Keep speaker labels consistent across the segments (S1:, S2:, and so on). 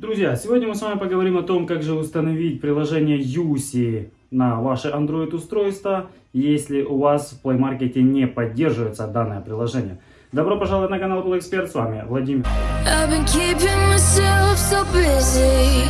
S1: Друзья, сегодня мы с вами поговорим о том, как же установить приложение Юси на ваше Android устройство, если у вас в Play Market не поддерживается данное приложение. Добро пожаловать на канал Play Expert, с вами Владимир.
S2: So busy.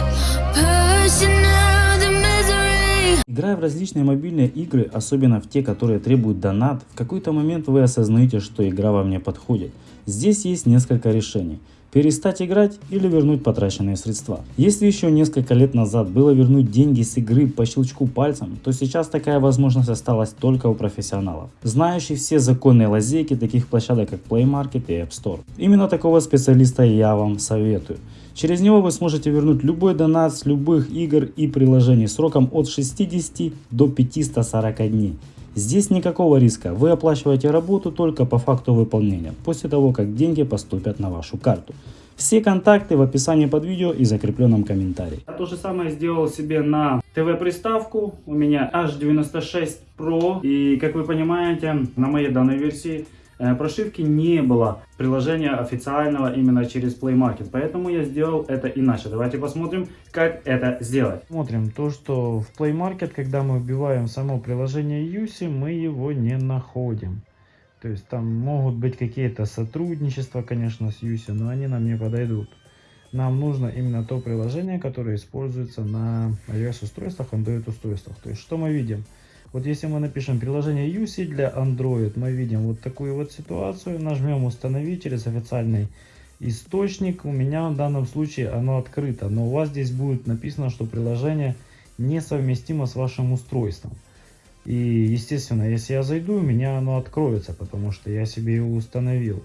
S3: Играя в различные мобильные игры, особенно в те, которые требуют донат, в какой-то момент вы осознаете, что игра вам не подходит. Здесь есть несколько решений. Перестать играть или вернуть потраченные средства. Если еще несколько лет назад было вернуть деньги с игры по щелчку пальцем, то сейчас такая возможность осталась только у профессионалов, знающих все законные лазейки таких площадок как Play Market и App Store. Именно такого специалиста я вам советую. Через него вы сможете вернуть любой донат с любых игр и приложений сроком от 60 до 540 дней. Здесь никакого риска, вы оплачиваете работу только по факту выполнения, после того как деньги поступят на вашу карту. Все контакты в описании под видео и закрепленном комментарии.
S1: Я то же самое сделал себе на ТВ-приставку. У меня H96 Pro. И как вы понимаете, на моей данной версии прошивки не было приложения официального именно через Play Market. Поэтому я сделал это иначе. Давайте посмотрим, как это сделать.
S4: Смотрим то, что в Play Market, когда мы вбиваем само приложение Юси, мы его не находим. То есть там могут быть какие-то сотрудничества, конечно, с Юси, но они нам не подойдут. Нам нужно именно то приложение, которое используется на iOS устройствах, Android устройствах. То есть что мы видим? Вот если мы напишем приложение UC для Android, мы видим вот такую вот ситуацию, нажмем установить через официальный источник. У меня в данном случае оно открыто, но у вас здесь будет написано, что приложение несовместимо с вашим устройством. И естественно, если я зайду, у меня оно откроется, потому что я себе его установил.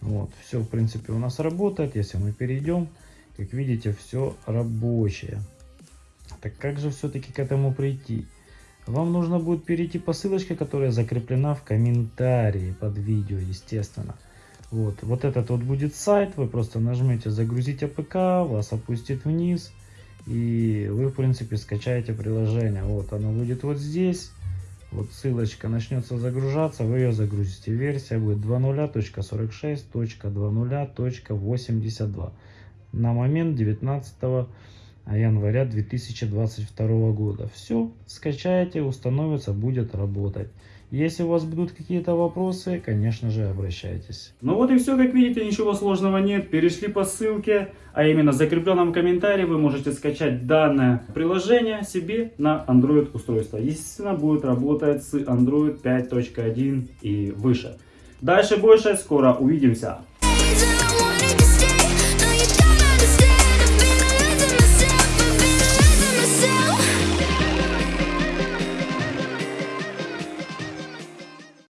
S4: Вот, все в принципе у нас работает. Если мы перейдем, как видите, все рабочее. Так как же все-таки к этому прийти? Вам нужно будет перейти по ссылочке, которая закреплена в комментарии под видео, естественно. Вот, вот этот вот будет сайт, вы просто нажмете загрузить APK, вас опустит вниз. И вы, в принципе, скачаете приложение. Вот оно будет вот здесь. Вот ссылочка начнется загружаться, вы ее загрузите. Версия будет 2.0.46.20.82 на момент 19 января 2022 года. Все, скачаете, установится, будет работать. Если у вас будут какие-то вопросы, конечно же, обращайтесь.
S1: Ну вот и все, как видите, ничего сложного нет. Перешли по ссылке, а именно в закрепленном комментарии вы можете скачать данное приложение себе на Android устройство. Естественно, будет работать с Android 5.1 и выше. Дальше больше, скоро увидимся.